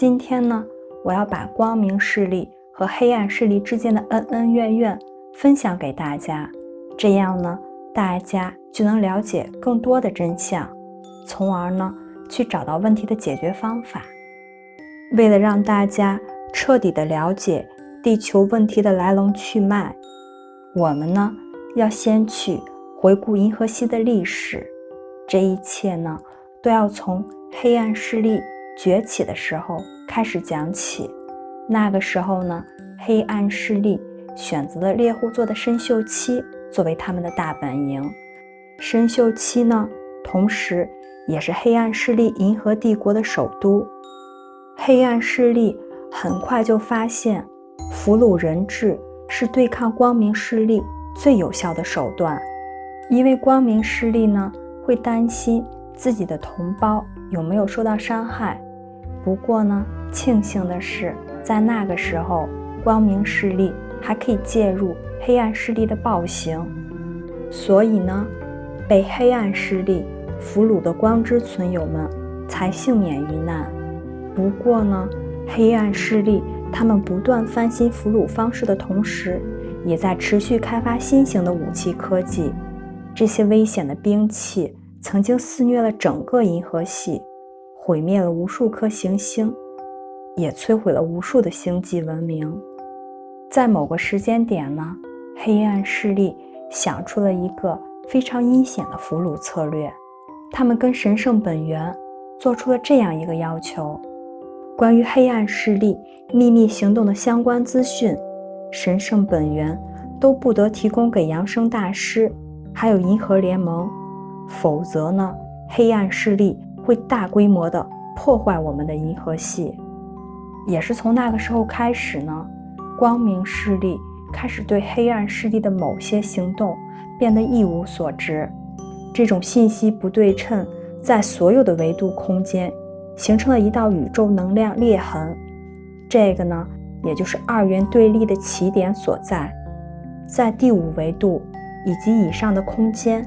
今天呢，我要把光明势力和黑暗势力之间的恩恩怨怨分享给大家，这样呢，大家就能了解更多的真相，从而呢，去找到问题的解决方法。为了让大家彻底的了解地球问题的来龙去脉，我们呢，要先去回顾银河系的历史。这一切呢，都要从黑暗势力崛起的时候开始讲起。那个时候呢，黑暗势力选择了猎户座的参宿七作为他们的大本营。参宿七呢，同时也是黑暗势力银河帝国的首都。黑暗势力很快就发现，俘虏人质是对抗光明势力最有效的手段，因为光明势力呢。会担心自己的同胞有没有受到伤害。不过呢，庆幸的是，在那个时候，光明势力还可以介入黑暗势力的暴行，所以呢，被黑暗势力俘虏的光之存有们才幸免于难。不过呢，黑暗势力他们不断翻新俘虏方式的同时，也在持续开发新型的武器科技。这些危险的兵器曾经肆虐了整个银河系，毁灭了无数颗行星，也摧毁了无数的星际文明。在某个时间点呢，黑暗势力想出了一个非常阴险的俘虏策略。他们跟神圣本源做出了这样一个要求：关于黑暗势力秘密行动的相关资讯，神圣本源都不得提供给扬声大师。还有银河联盟，否则呢，黑暗势力会大规模的破坏我们的银河系。也是从那个时候开始呢，光明势力开始对黑暗势力的某些行动变得一无所知。这种信息不对称在所有的维度空间形成了一道宇宙能量裂痕，这个呢，也就是二元对立的起点所在，在第五维度。以及以上的空间，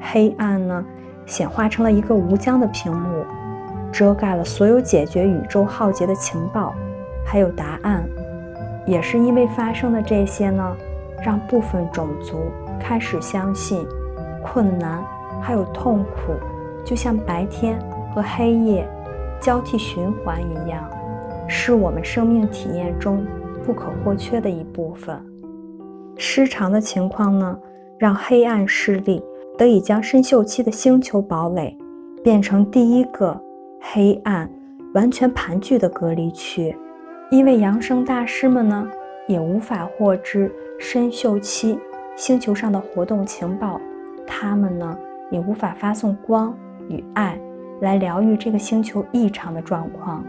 黑暗呢，显化成了一个无疆的屏幕，遮盖了所有解决宇宙浩劫的情报，还有答案。也是因为发生的这些呢，让部分种族开始相信，困难还有痛苦，就像白天和黑夜交替循环一样，是我们生命体验中不可或缺的一部分。失常的情况呢？让黑暗势力得以将深锈期的星球堡垒变成第一个黑暗完全盘踞的隔离区，因为扬声大师们呢也无法获知深锈期星球上的活动情报，他们呢也无法发送光与爱来疗愈这个星球异常的状况。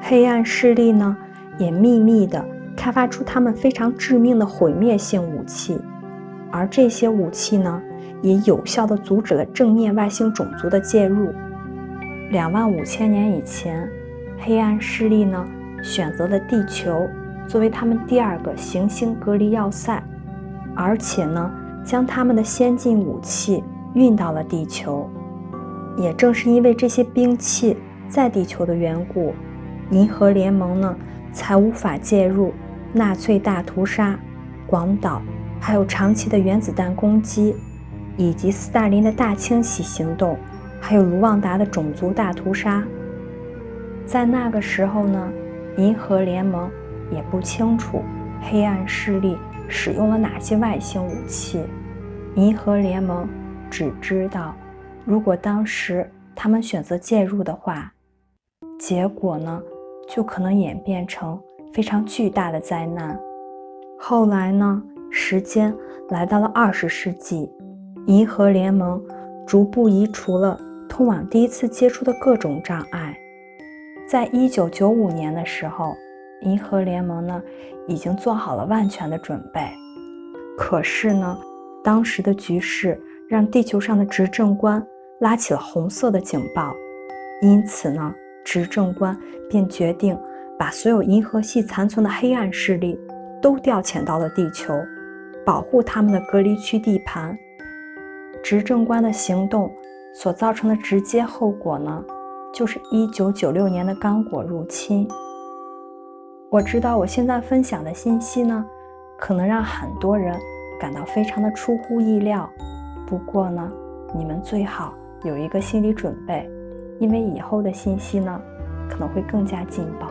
黑暗势力呢也秘密地开发出他们非常致命的毁灭性武器。而这些武器呢，也有效地阻止了正面外星种族的介入。两万五千年以前，黑暗势力呢选择了地球作为他们第二个行星隔离要塞，而且呢将他们的先进武器运到了地球。也正是因为这些兵器在地球的缘故，银河联盟呢才无法介入纳粹大屠杀、广岛。还有长期的原子弹攻击，以及斯大林的大清洗行动，还有卢旺达的种族大屠杀。在那个时候呢，银河联盟也不清楚黑暗势力使用了哪些外星武器。银河联盟只知道，如果当时他们选择介入的话，结果呢，就可能演变成非常巨大的灾难。后来呢？时间来到了二十世纪，银河联盟逐步移除了通往第一次接触的各种障碍。在一九九五年的时候，银河联盟呢已经做好了万全的准备。可是呢，当时的局势让地球上的执政官拉起了红色的警报，因此呢，执政官便决定把所有银河系残存的黑暗势力都调遣到了地球。保护他们的隔离区地盘，执政官的行动所造成的直接后果呢，就是1996年的刚果入侵。我知道我现在分享的信息呢，可能让很多人感到非常的出乎意料。不过呢，你们最好有一个心理准备，因为以后的信息呢，可能会更加劲爆。